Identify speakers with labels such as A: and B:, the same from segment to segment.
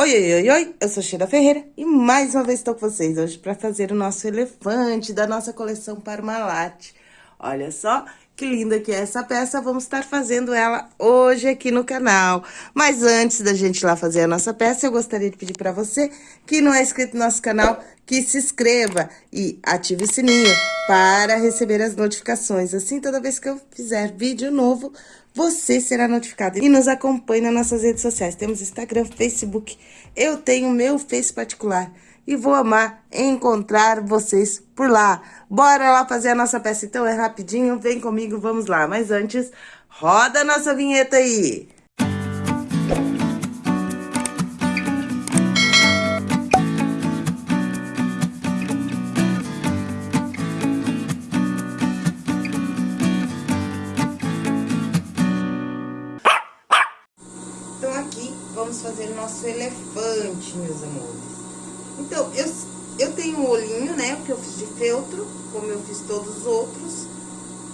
A: Oi, oi, oi, oi, eu sou Sheila Ferreira e mais uma vez estou com vocês hoje para fazer o nosso elefante da nossa coleção Parmalat. Olha só que linda que é essa peça, vamos estar fazendo ela hoje aqui no canal. Mas antes da gente ir lá fazer a nossa peça, eu gostaria de pedir para você que não é inscrito no nosso canal, que se inscreva e ative o sininho para receber as notificações. Assim, toda vez que eu fizer vídeo novo, você será notificado. E nos acompanhe nas nossas redes sociais. Temos Instagram, Facebook. Eu tenho meu Face particular. E vou amar encontrar vocês por lá. Bora lá fazer a nossa peça. Então é rapidinho, vem comigo, vamos lá. Mas antes, roda a nossa vinheta aí. Meus amores. Então, eu, eu tenho um olhinho, né, que eu fiz de feltro, como eu fiz todos os outros.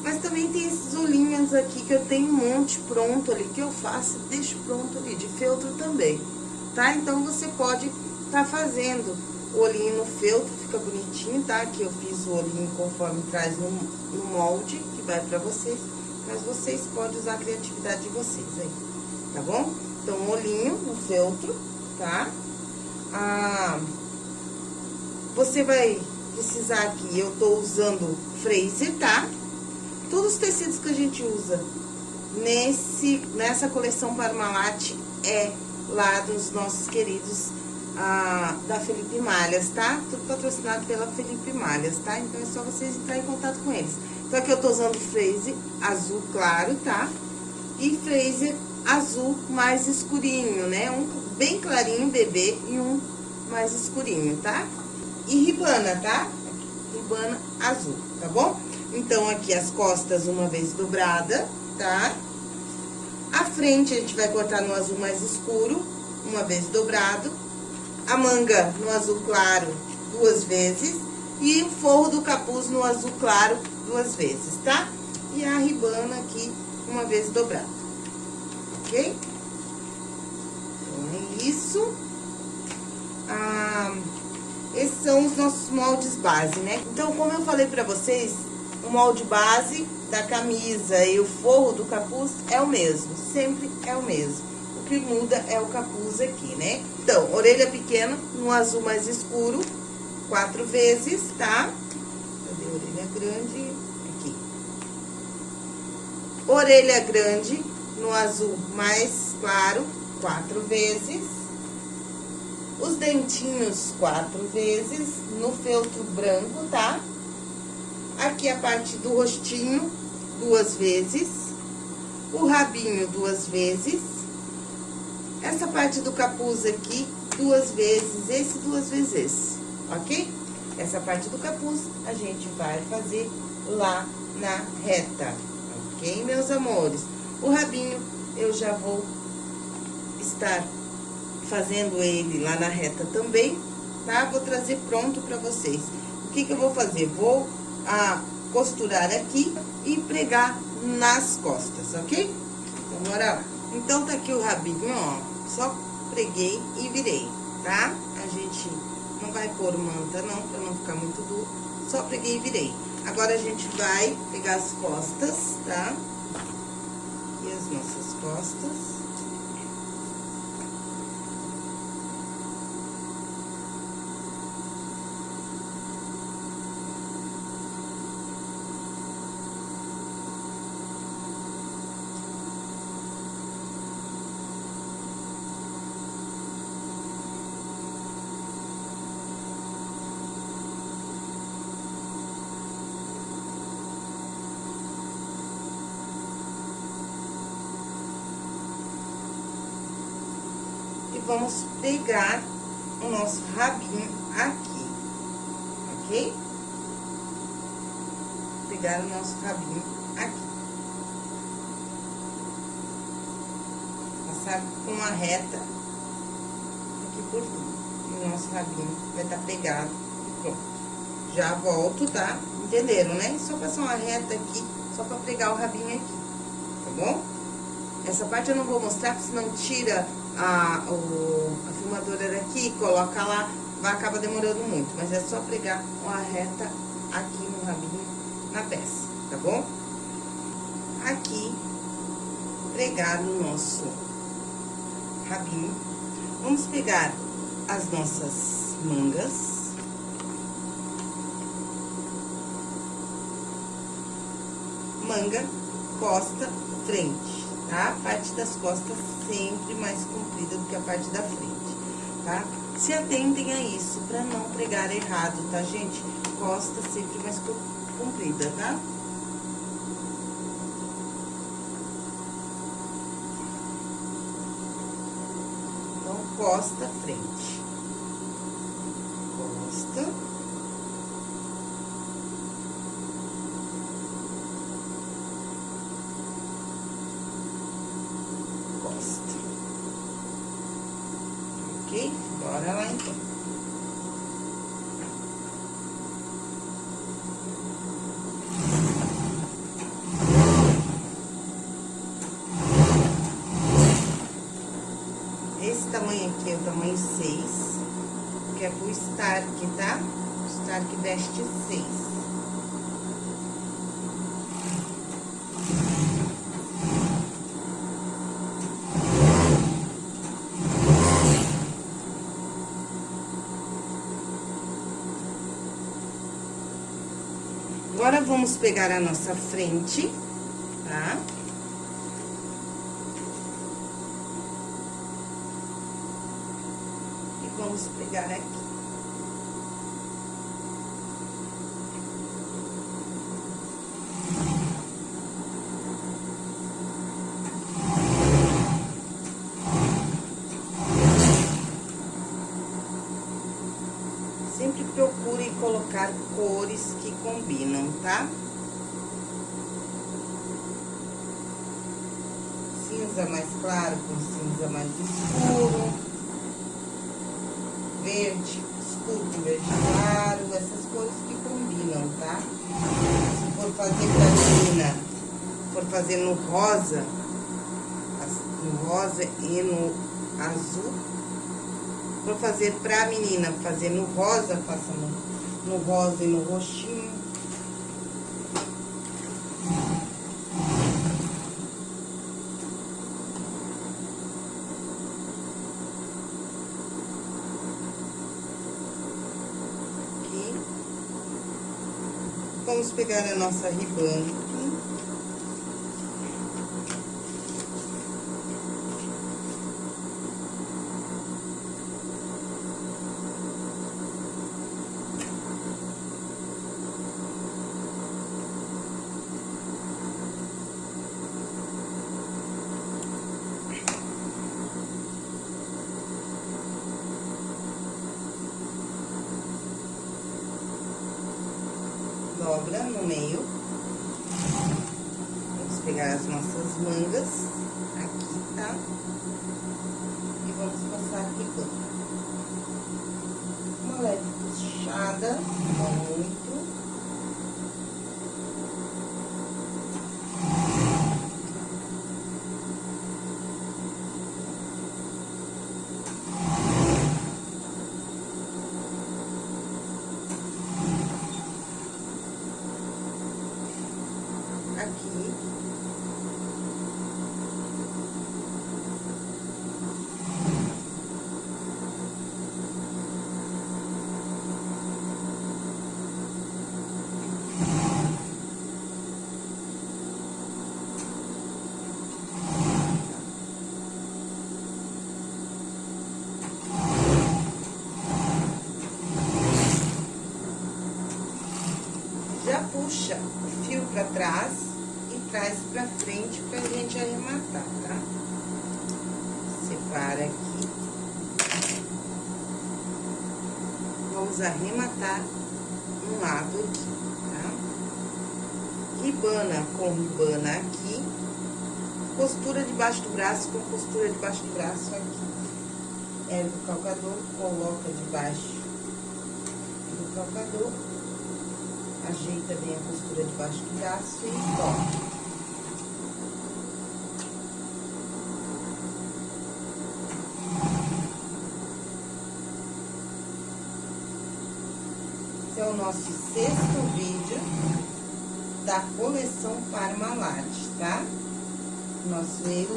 A: Mas também tem esses olhinhos aqui que eu tenho um monte pronto ali, que eu faço deixo pronto ali, de feltro também, tá? Então, você pode tá fazendo o olhinho no feltro, fica bonitinho, tá? Aqui eu fiz o olhinho conforme traz no, no molde, que vai pra vocês. Mas vocês podem usar a criatividade de vocês aí, tá bom? Então, olhinho no feltro, tá? Ah, você vai precisar aqui, eu tô usando Fraser, tá? Todos os tecidos que a gente usa nesse, nessa coleção Parmalat é lá dos nossos queridos da Felipe Malhas, tá? Tudo patrocinado pela Felipe Malhas, tá? Então, é só vocês entrar em contato com eles. Então, aqui eu tô usando Fraser azul claro, tá? E Fraser azul mais escurinho, né? Um bem clarinho, bebê, e um mais escurinho, tá? E ribana, tá? Ribana azul, tá bom? Então, aqui as costas uma vez dobrada, tá? A frente a gente vai cortar no azul mais escuro, uma vez dobrado. A manga no azul claro, duas vezes. E o forro do capuz no azul claro, duas vezes, tá? E a ribana aqui, uma vez dobrada ok? Então, é isso. Ah, esses são os nossos moldes base, né? Então, como eu falei pra vocês, o molde base da camisa e o forro do capuz é o mesmo, sempre é o mesmo. O que muda é o capuz aqui, né? Então, orelha pequena no azul mais escuro, quatro vezes, tá? Cadê a orelha grande? Aqui. Orelha grande no azul mais claro, quatro vezes. Os dentinhos, quatro vezes, no feltro branco, tá? Aqui a parte do rostinho, duas vezes. O rabinho, duas vezes. Essa parte do capuz aqui, duas vezes, esse duas vezes esse, ok? Essa parte do capuz a gente vai fazer lá na reta, ok, meus amores? O rabinho, eu já vou estar fazendo ele lá na reta também, tá? Vou trazer pronto pra vocês. O que que eu vou fazer? Vou a, costurar aqui e pregar nas costas, ok? Então, bora lá. Então, tá aqui o rabinho, ó, só preguei e virei, tá? A gente não vai pôr manta não, pra não ficar muito duro, só preguei e virei. Agora, a gente vai pegar as costas, tá? As nossas costas. vamos pegar o nosso rabinho aqui, ok? Pegar o nosso rabinho aqui. Passar com uma reta aqui por cima. E o nosso rabinho vai estar tá pegado e pronto. Já volto, tá? Entenderam, né? Só passar uma reta aqui, só pra pegar o rabinho aqui, tá bom? Essa parte eu não vou mostrar, porque senão tira a, o, a filmadora aqui, coloca lá, vai acabar demorando muito. Mas é só pregar uma reta aqui no rabinho, na peça, tá bom? Aqui, pregar o nosso rabinho. Vamos pegar as nossas mangas. Manga, costa, frente, tá? A parte das costas sempre mais comprida do que a parte da frente, tá? Se atentem a isso, pra não pregar errado, tá, gente? Costa sempre mais comprida, tá? Então, costa, frente. Costa. Ok? Bora lá, então. Esse tamanho aqui é o tamanho 6, que é pro Stark, tá? Stark veste 6. Agora, vamos pegar a nossa frente, tá? E vamos pegar aqui. Sempre procure colocar cores que combinam, tá? Cinza mais claro com cinza mais escuro. Verde escuro com verde claro. Essas cores que combinam, tá? Se for fazer pra menina, for fazer no rosa, no rosa e no azul, Vou fazer pra menina, fazer no rosa, faça no, no rosa e no roxinho. Aqui. Vamos pegar a nossa ribana aqui. dobra no meio. Vamos pegar as nossas mangas aqui, tá? E vamos passar aqui banda. Uma leve puxada, não muito. aqui. Já puxa o fio pra trás e traz pra frente pra gente arrematar, tá? Separa aqui. Vamos arrematar um lado aqui, tá? Ribana com ribana aqui. Costura debaixo do braço com costura debaixo do braço aqui. Ergue o calcador, coloca debaixo do calcador ajeita bem a costura debaixo do braço e volta. Esse é o nosso sexto vídeo da coleção Parmalat, tá? Nosso eu,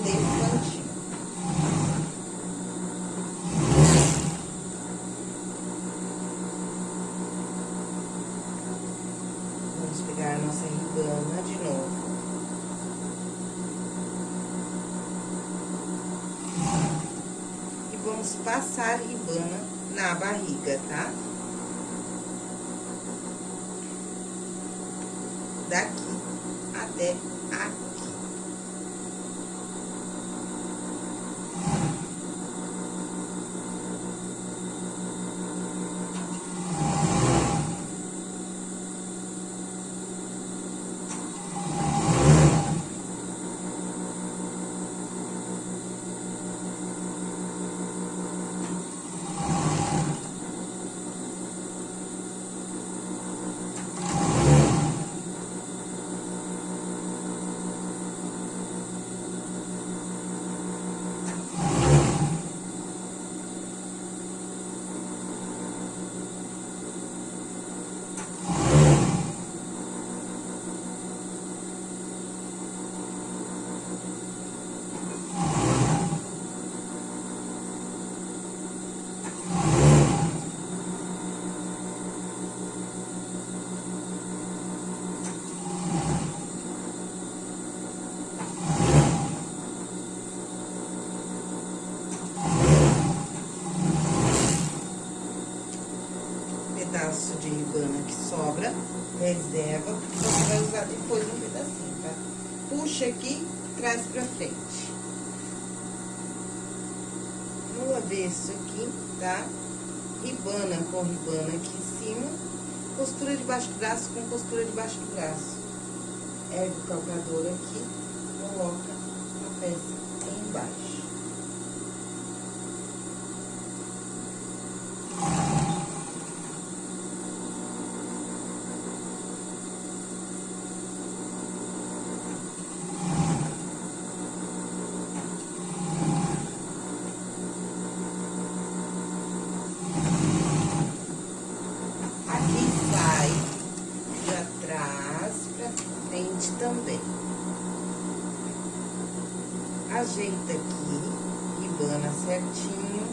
A: Ajeita aqui, ribana certinho,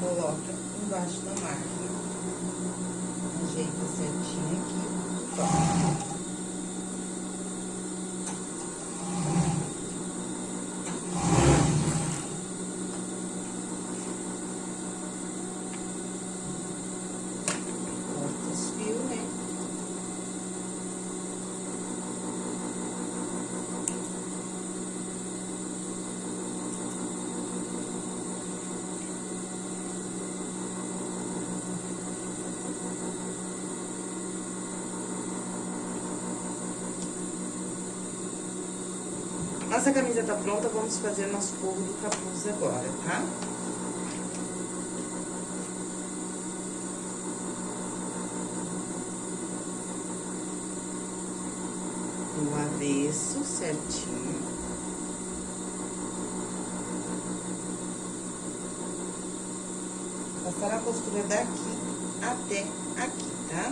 A: coloca embaixo da máquina, ajeita certinho aqui, toca. Nossa camisa tá pronta, vamos fazer nosso forro do capuz agora, tá? No avesso, certinho. Passar a costura daqui até aqui, tá?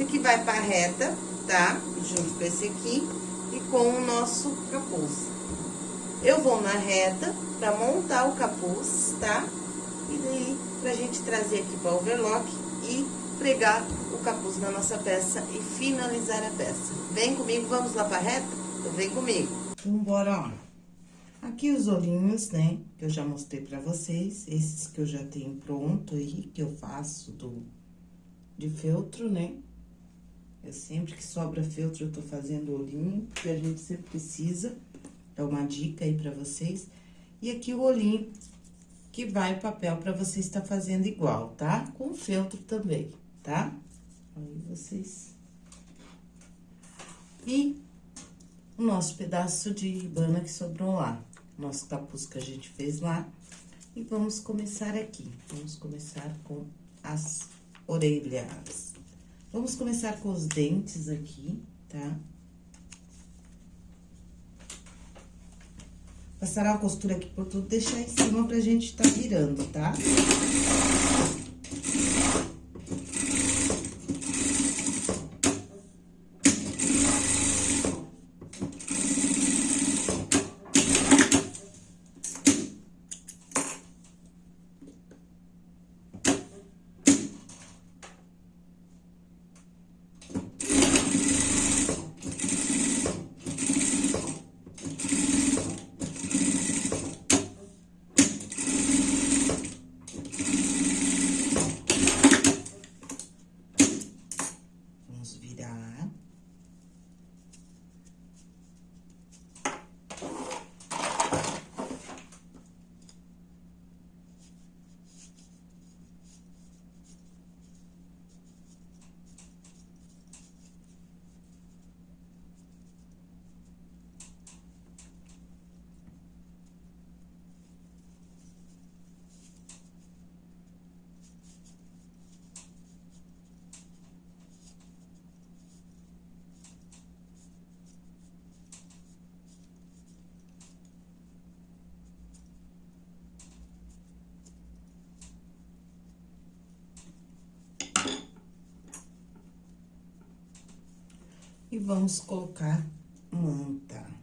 A: Esse aqui vai pra reta, tá? Junto com esse aqui e com o nosso capuz. Eu vou na reta pra montar o capuz, tá? E daí, pra gente trazer aqui pra overlock e pregar o capuz na nossa peça e finalizar a peça. Vem comigo, vamos lá pra reta? Então, vem comigo. Vambora, ó. Aqui os olhinhos, né, que eu já mostrei pra vocês, esses que eu já tenho pronto aí, que eu faço do, de feltro, né? Eu sempre que sobra feltro, eu tô fazendo olhinho, que a gente sempre precisa. É uma dica aí pra vocês. E aqui o olhinho que que vai o papel pra você estar fazendo igual, tá? Com feltro também, tá? Aí, vocês... E o nosso pedaço de ribana que sobrou lá. Nosso capuz que a gente fez lá. E vamos começar aqui. Vamos começar com as orelhas. Vamos começar com os dentes aqui, tá? Passar a costura aqui por tudo, deixar em cima pra gente tá virando, tá? Tá? E vamos colocar manta.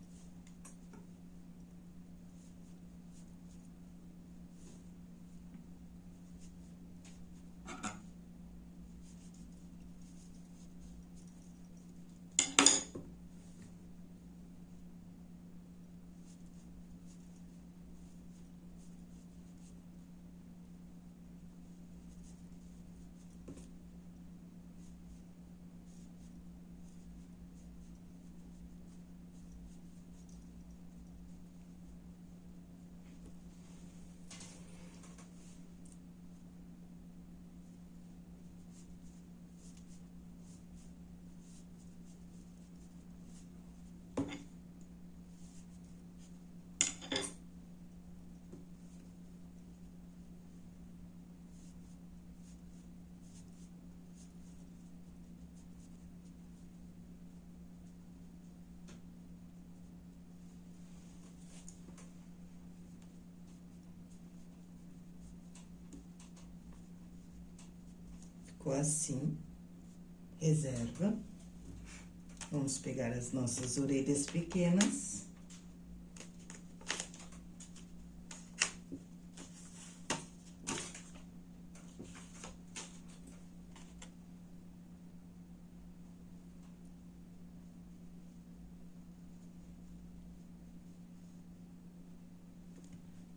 A: Ficou assim, reserva. Vamos pegar as nossas orelhas pequenas.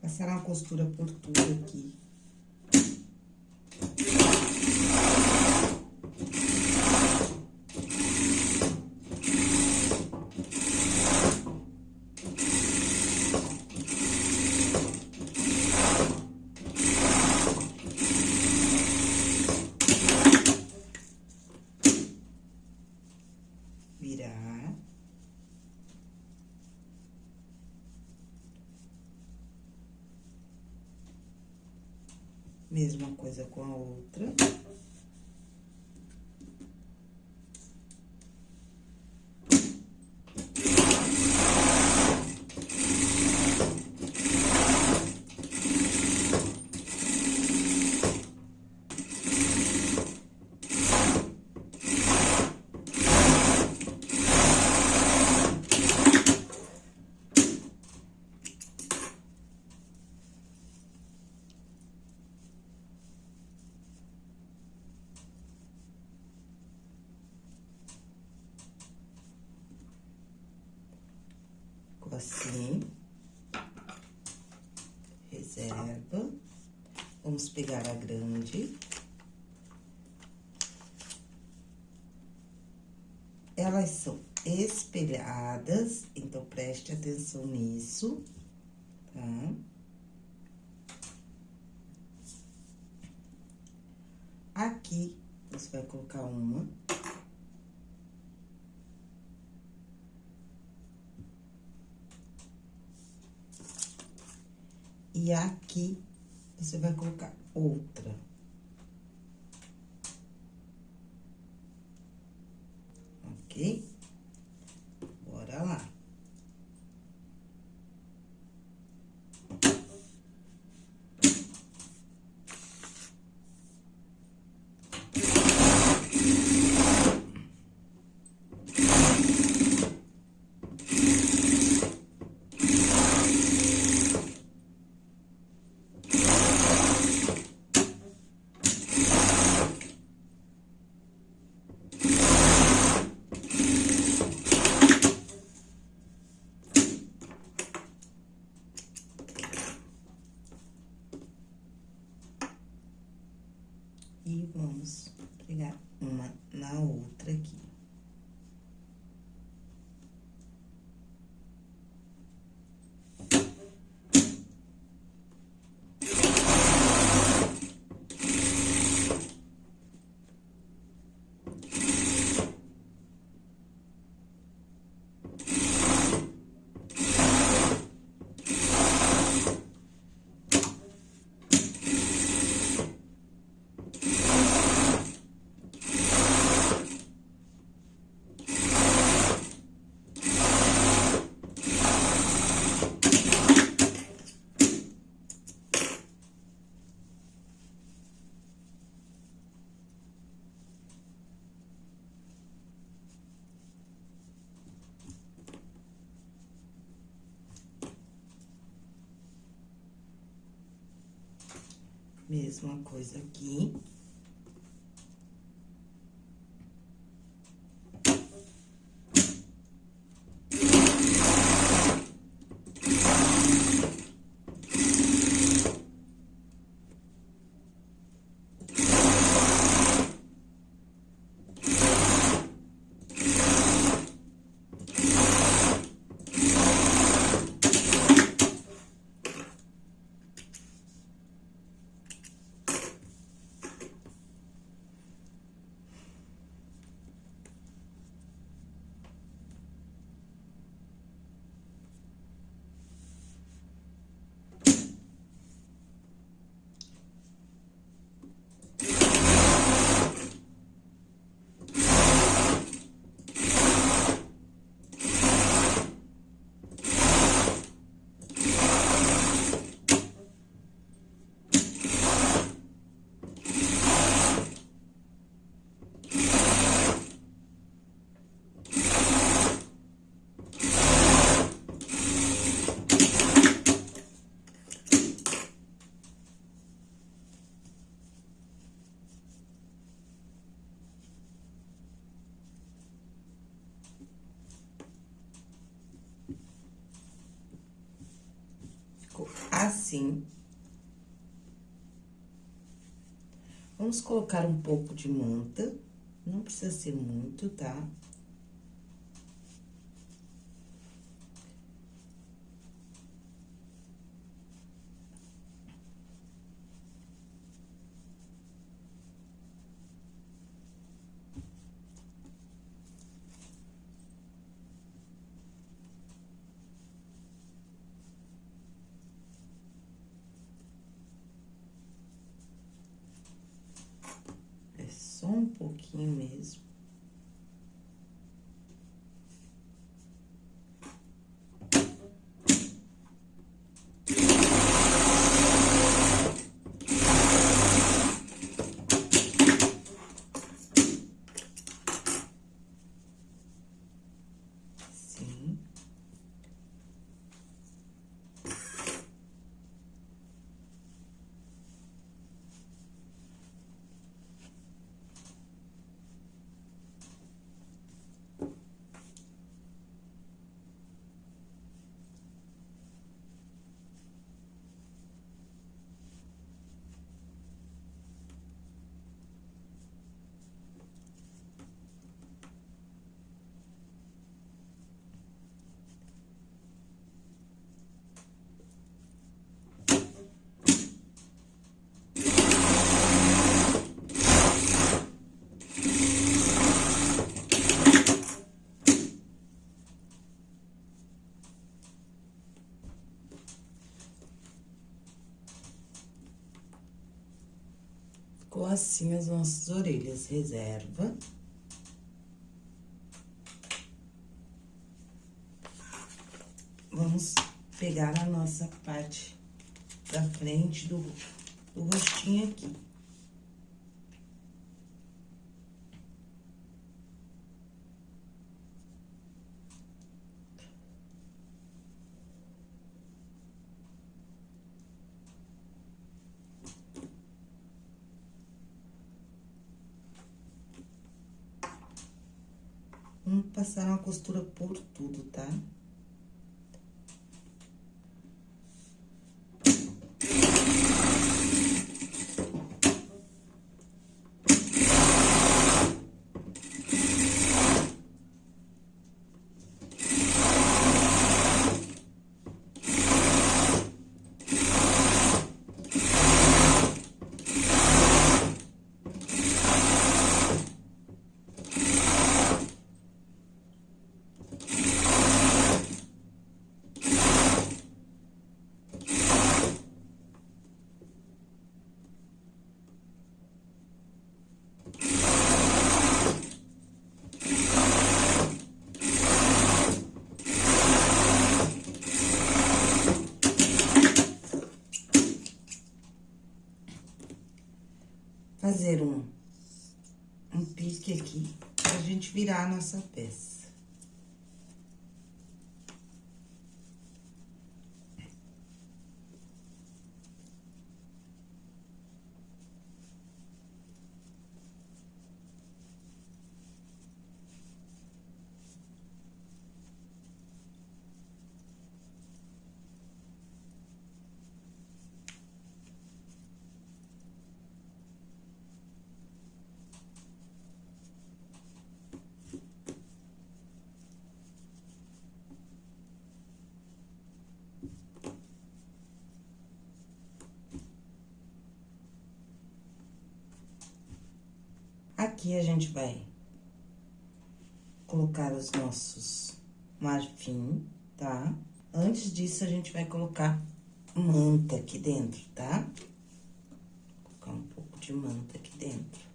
A: Passar uma costura por tudo aqui. Mesma coisa com a outra. assim. Reserva. Vamos pegar a grande. Elas são espelhadas, então preste atenção nisso, tá? Aqui, você vai colocar uma. E aqui, você vai colocar outra. Ok? Bora lá. E vamos pegar uma na outra aqui. Mesma coisa aqui. Ficou assim. Vamos colocar um pouco de manta, não precisa ser muito, tá? É só um pouquinho mesmo. Sim. Ficou assim as nossas orelhas. Reserva. Vamos pegar a nossa parte da frente do, do rostinho aqui. Passar uma costura por tudo, tá? Fazer um, um pique aqui, pra gente virar a nossa peça. Aqui a gente vai colocar os nossos marfim, tá? Antes disso, a gente vai colocar manta aqui dentro, tá? Vou colocar um pouco de manta aqui dentro.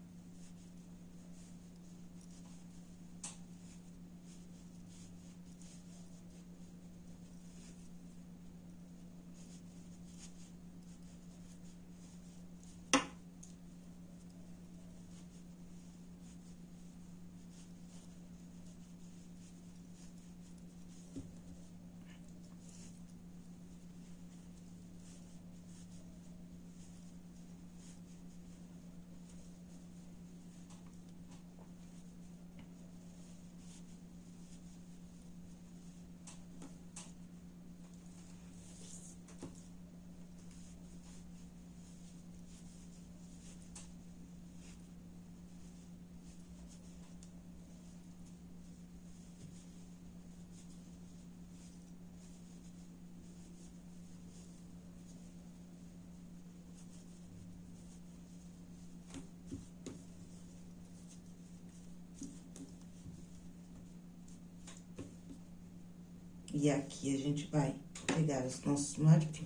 A: E aqui a gente vai pegar os nossos marfim.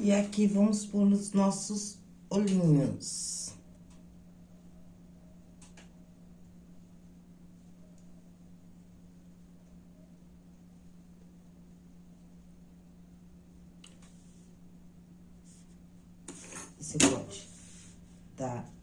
A: E aqui vamos pôr os nossos olhinhos. Você pode dar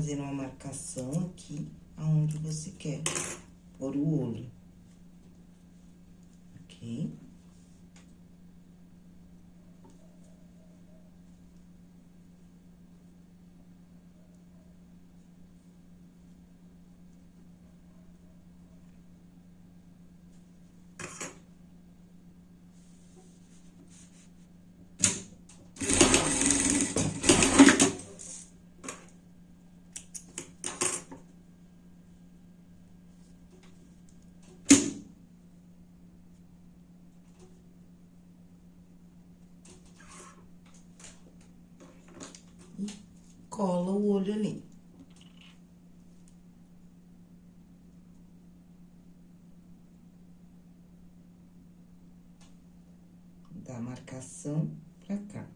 A: fazer uma marcação aqui, aonde você quer pôr o olho. Ok? Olho ali. Da marcação pra cá.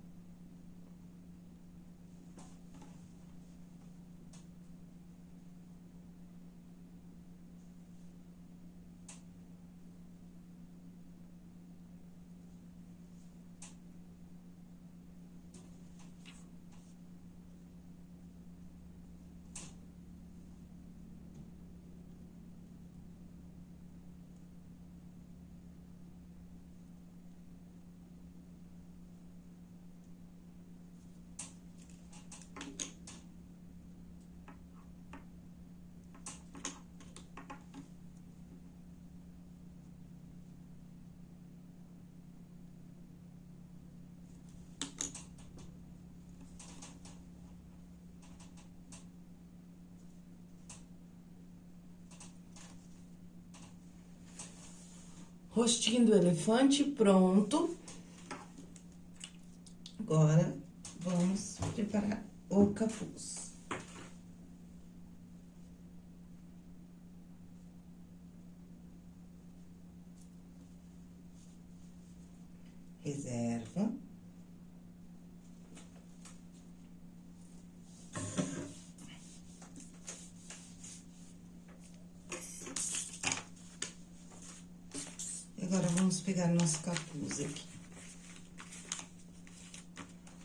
A: Rostinho do elefante pronto. Agora, vamos preparar o capuz. Reserva. Agora, vamos pegar nosso capuz aqui.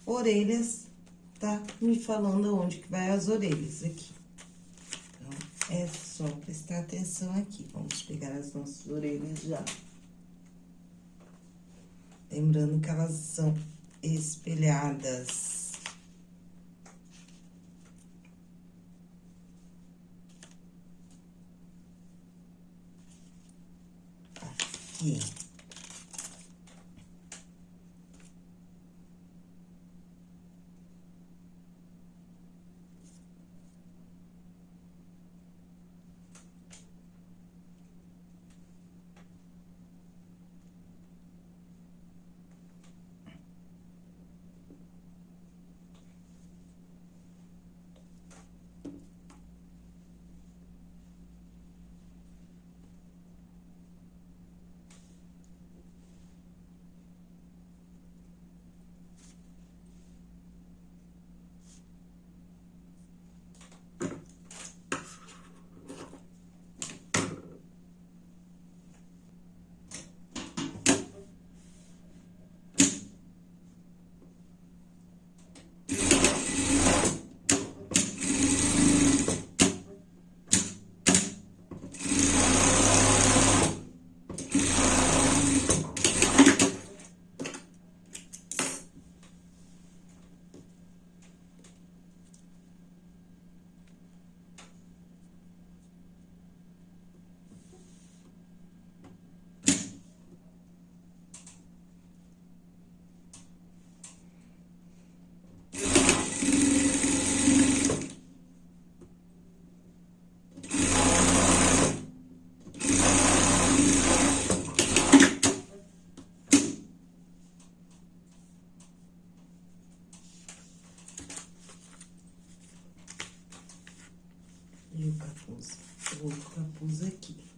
A: Orelhas, tá me falando onde que vai as orelhas aqui. Então, é só prestar atenção aqui. Vamos pegar as nossas orelhas já. Lembrando que elas são espelhadas. aqui. E o capuz, o outro capuz aqui.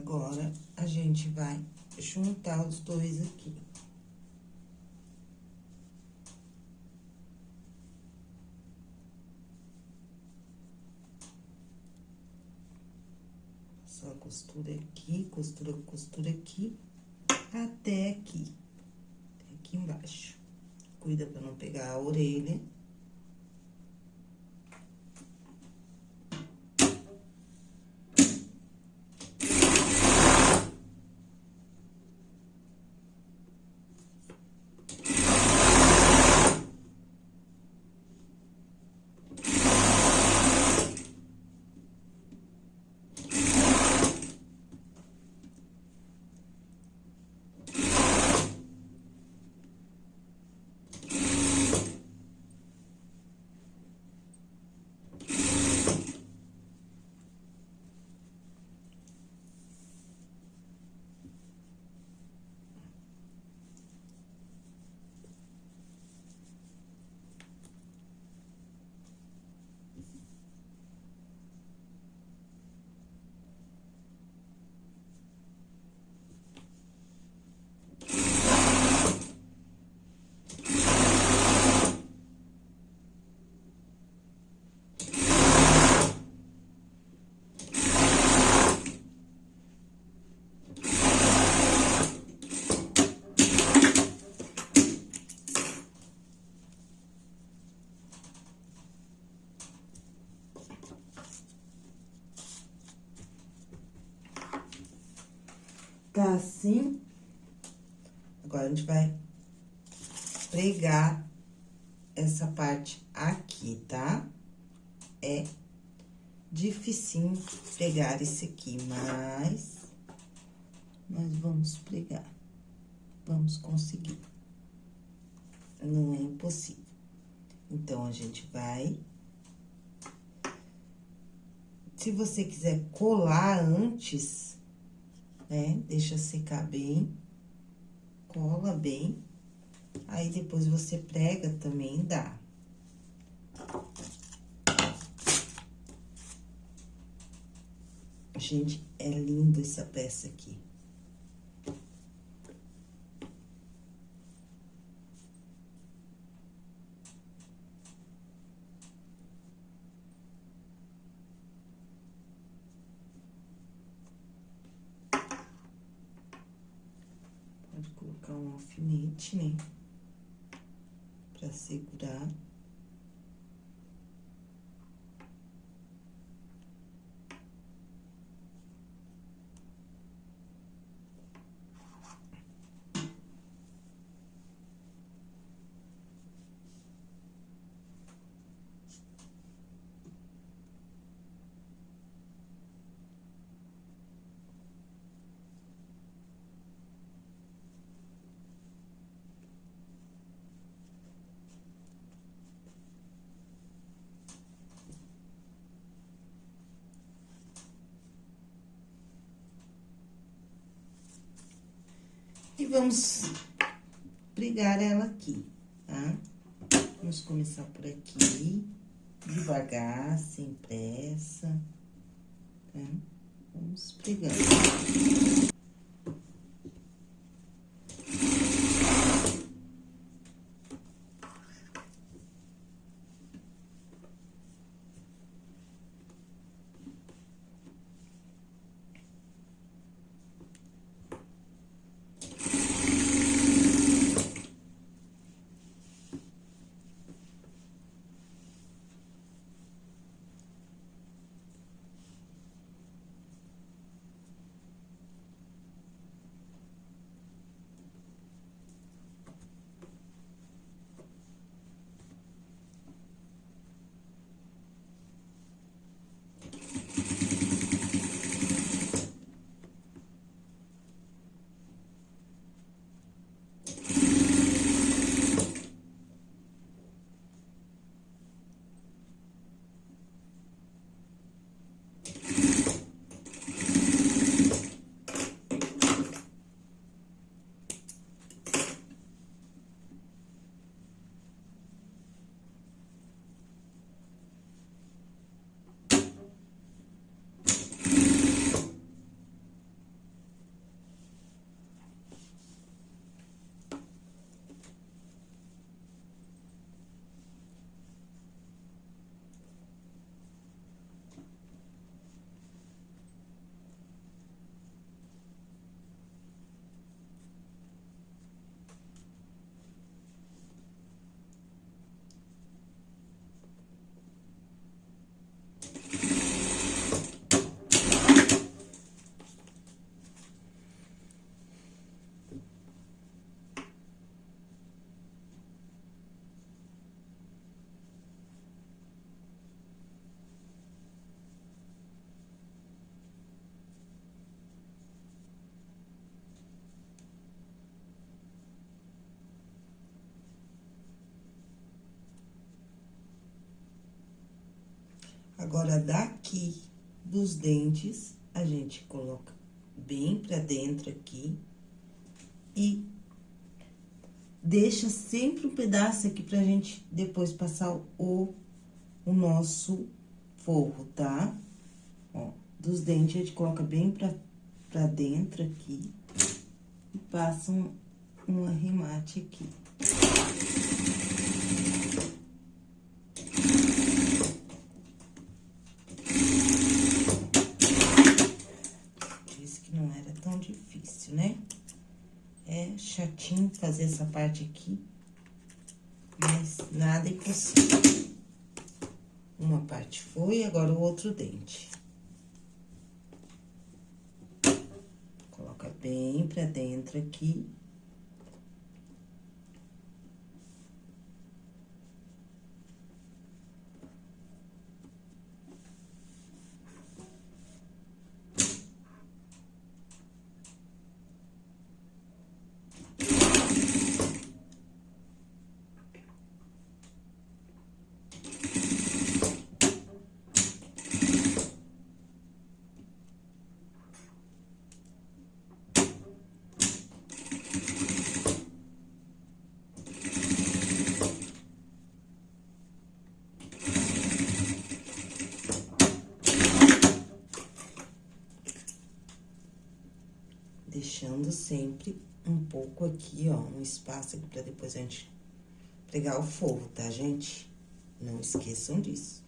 A: Agora, a gente vai juntar os dois aqui. Só costura aqui, costura, costura aqui, até aqui, até aqui embaixo. Cuida pra não pegar a orelha. Assim. Agora, a gente vai pregar essa parte aqui, tá? É dificinho pregar esse aqui, mas nós vamos pregar. Vamos conseguir. Não é impossível. Então, a gente vai... Se você quiser colar antes, né? Deixa secar bem, cola bem, aí depois você prega também, dá. Gente, é lindo essa peça aqui. Né? Pra segurar. E vamos pregar ela aqui, tá? Vamos começar por aqui, devagar, sem pressa, tá? Vamos pregando. Agora, daqui dos dentes, a gente coloca bem pra dentro aqui e deixa sempre um pedaço aqui pra gente depois passar o, o nosso forro, tá? Ó, dos dentes, a gente coloca bem pra, pra dentro aqui e passa um, um arremate aqui. Disse que não era tão difícil, né? É chatinho fazer essa parte aqui, mas nada impossível. Uma parte foi, agora o outro dente. Coloca bem pra dentro aqui. Sempre um pouco aqui, ó, um espaço aqui pra depois a gente pregar o forro, tá, gente? Não esqueçam disso,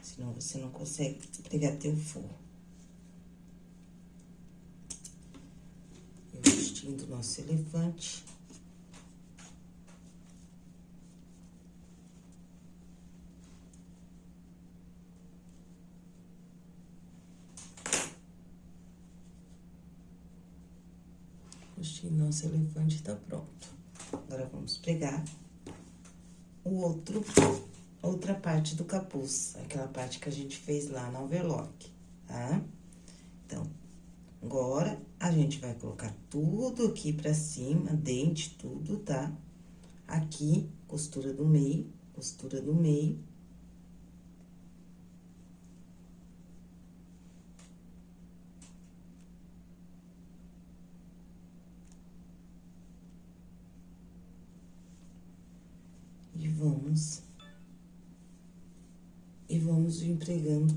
A: senão você não consegue pregar teu forro. O do nosso elefante. O nosso elefante tá pronto. Agora, vamos pegar o outro, outra parte do capuz, aquela parte que a gente fez lá no overlock, tá? Então, agora, a gente vai colocar tudo aqui pra cima, dente, tudo, tá? Aqui, costura do meio, costura do meio. E vamos... Empregando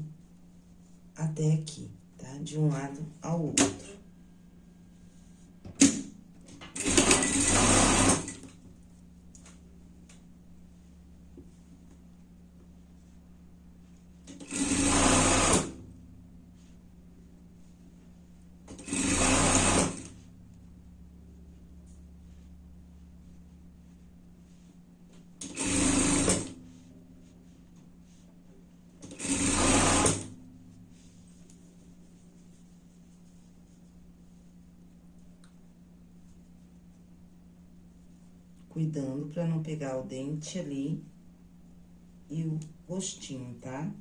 A: até aqui, tá? De um lado ao outro. Cuidando pra não pegar o dente ali e o rostinho, tá?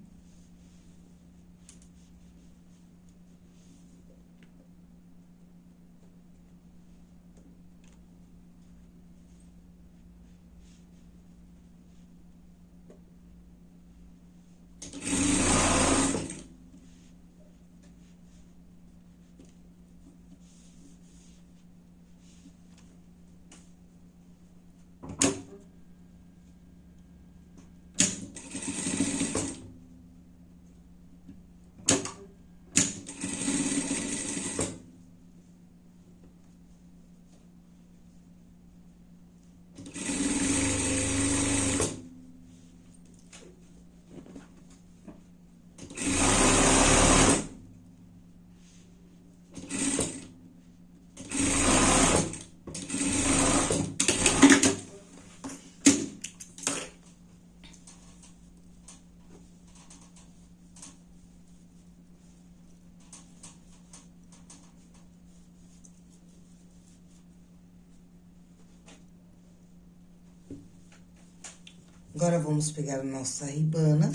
A: Agora, vamos pegar a nossa ribana,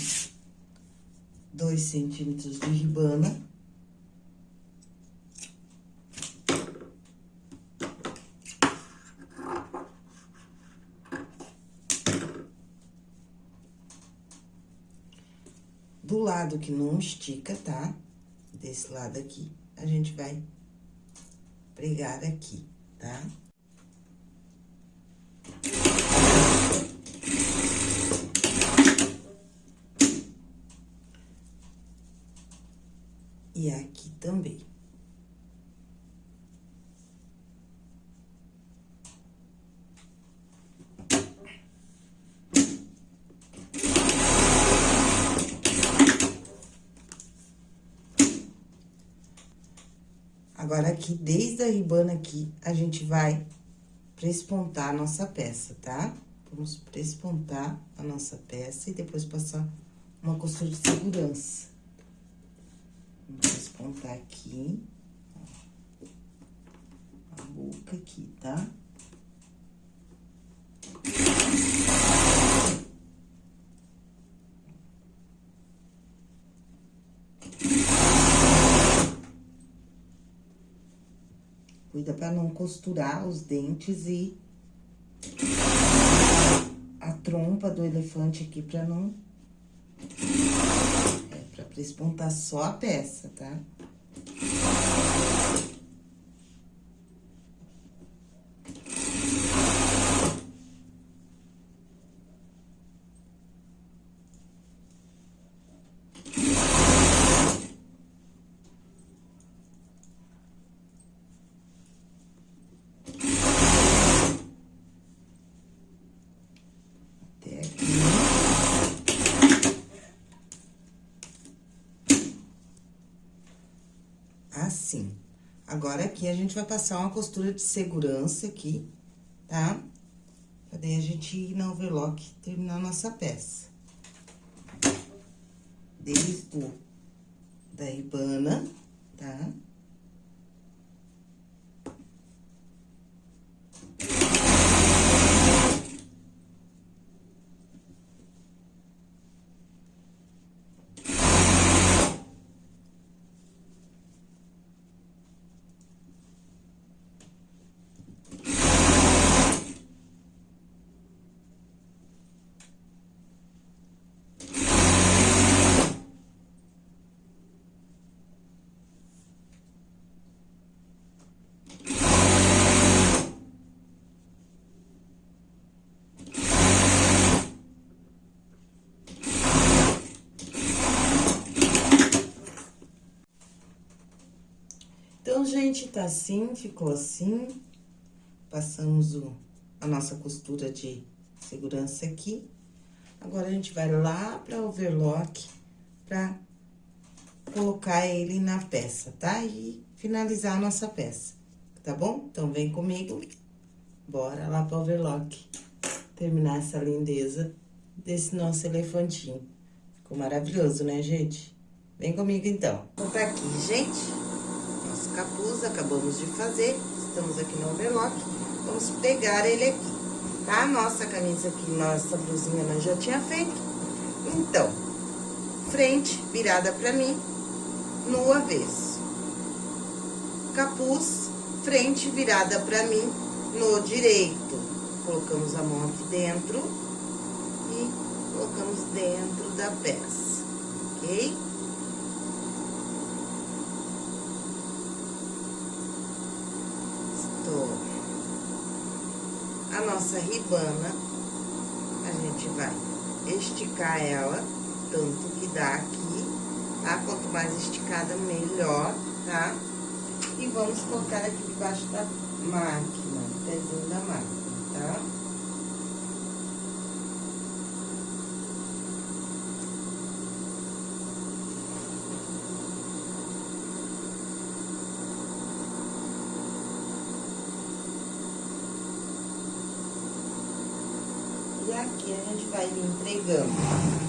A: dois centímetros de ribana. do lado que não estica, tá? Desse lado aqui, a gente vai pregar aqui, tá? E aqui também. Agora, aqui, desde a ribana aqui, a gente vai prespontar a nossa peça, tá? Vamos prespontar a nossa peça e depois passar uma costura de segurança. Vamos prespontar aqui. A boca aqui, tá? Cuida para não costurar os dentes e a trompa do elefante aqui para não... Pra prespontar só a peça, tá? assim. Agora, aqui, a gente vai passar uma costura de segurança aqui, tá? Pra daí a gente ir na overlock e terminar a nossa peça. Desde o da ribana, tá? Então, gente, tá assim, ficou assim. Passamos o, a nossa costura de segurança aqui. Agora, a gente vai lá pra overlock pra colocar ele na peça, tá? E finalizar a nossa peça, tá bom? Então, vem comigo, bora lá pra overlock terminar essa lindeza desse nosso elefantinho. Ficou maravilhoso, né, gente? Vem comigo, então. Então, tá aqui, gente capuz, acabamos de fazer, estamos aqui no overlock, vamos pegar ele aqui, tá? Nossa camisa aqui, nossa blusinha nós já tinha feito. Então, frente virada pra mim, no avesso. Capuz, frente virada pra mim, no direito. Colocamos a mão aqui dentro e colocamos dentro da peça, ok? a nossa ribana, a gente vai esticar ela, tanto que dá aqui, tá? Quanto mais esticada, melhor, tá? E vamos colocar aqui debaixo da máquina, pezinho da máquina, tá? aqui a gente vai entregando.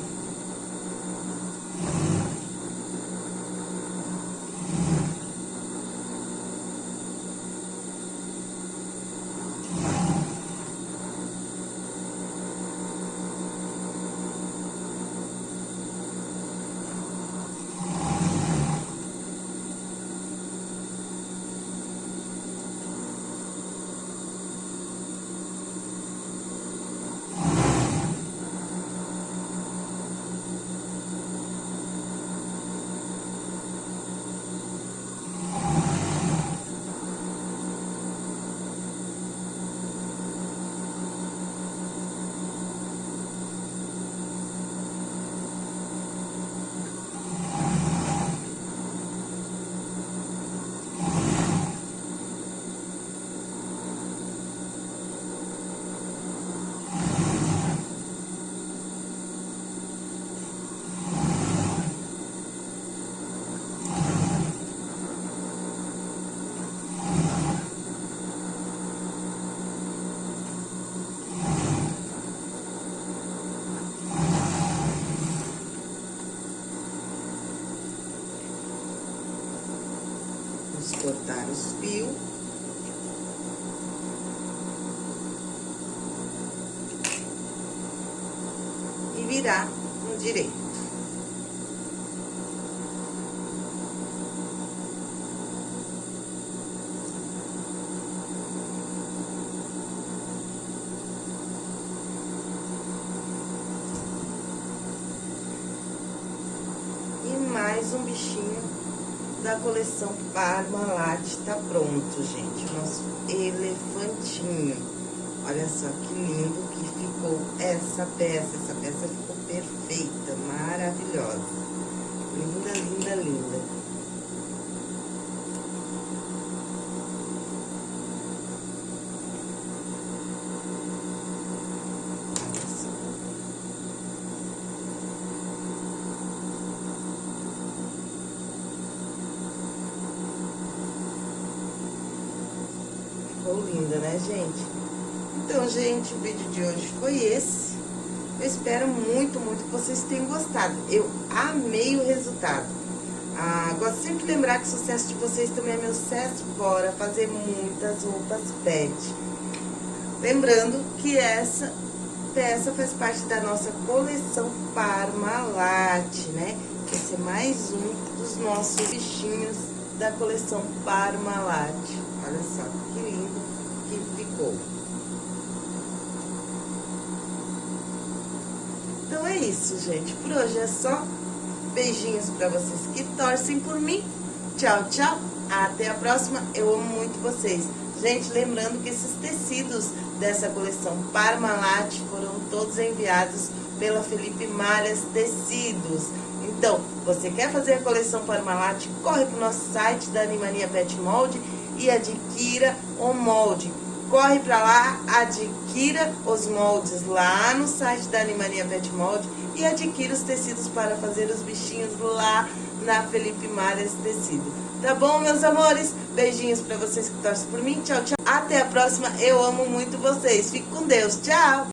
A: Coleção Parmalat tá pronto, gente. O nosso elefantinho. Olha só que lindo que ficou essa peça. Essa peça ficou perfeita, maravilhosa. Linda, linda, linda. Ficou linda, né, gente? Então, gente, o vídeo de hoje foi esse. Eu espero muito, muito que vocês tenham gostado. Eu amei o resultado. Ah, gosto sempre de lembrar que o sucesso de vocês também é meu sucesso. Bora fazer muitas roupas pet. Lembrando que essa peça faz parte da nossa coleção Parmalat, né? Esse é mais um dos nossos bichinhos da coleção Parmalat. Olha só que lindo que ficou. Então é isso, gente. Por hoje é só. Beijinhos pra vocês que torcem por mim. Tchau, tchau. Até a próxima. Eu amo muito vocês. Gente, lembrando que esses tecidos dessa coleção Parmalat foram todos enviados pela Felipe Malhas Tecidos. Então, você quer fazer a coleção Parmalat? Corre para o nosso site da Animania Pet Mold e adquira o molde. Corre para lá, adquira os moldes lá no site da Animania Pet Mold e adquira os tecidos para fazer os bichinhos lá na Felipe Marias Tecido. Tá bom, meus amores? Beijinhos para vocês que torcem por mim. Tchau, tchau. Até a próxima. Eu amo muito vocês. Fique com Deus. Tchau.